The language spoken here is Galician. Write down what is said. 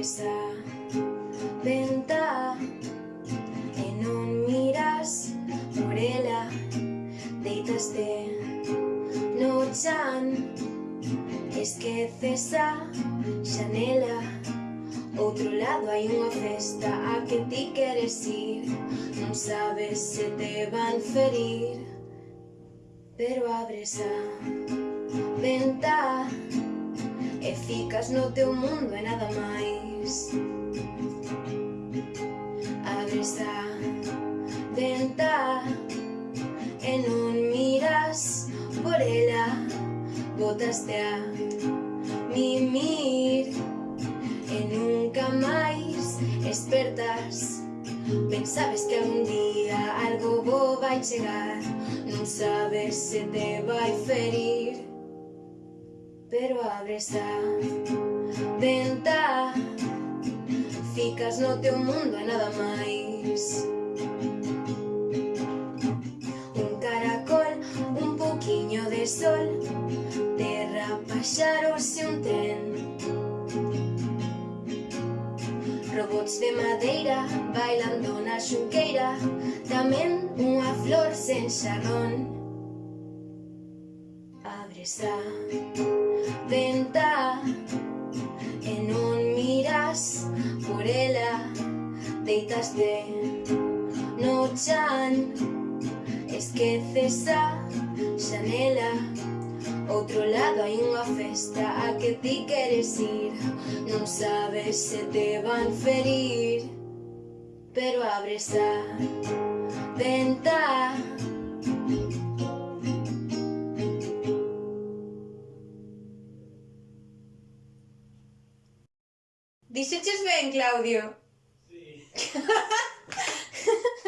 esa venta. E non miras por ela deitaste no chan esqueces a xanela outro lado hai unha festa a que ti queres ir. Non sabes se te van ferir pero abres a venta. E ficas no teu mundo e nada máis por ela Botaste a mimir. E nunca máis espertas Pensabes que algún día algo bo vai chegar Non sabes se te vai ferir pero abres a venta. Ficas no teu mundo e nada máis sol Derrama xaroxe un tren. Robots de madeira bailando na xunqueira Tamén unha flor sen xarrón Abres a venta E non miras por ela Deitaste no chan Esqueces a Outro lado hai unha festa a que ti queres ir Non sabes se te van ferir Pero abres a venta Dixeches ben, Claudio? Sí.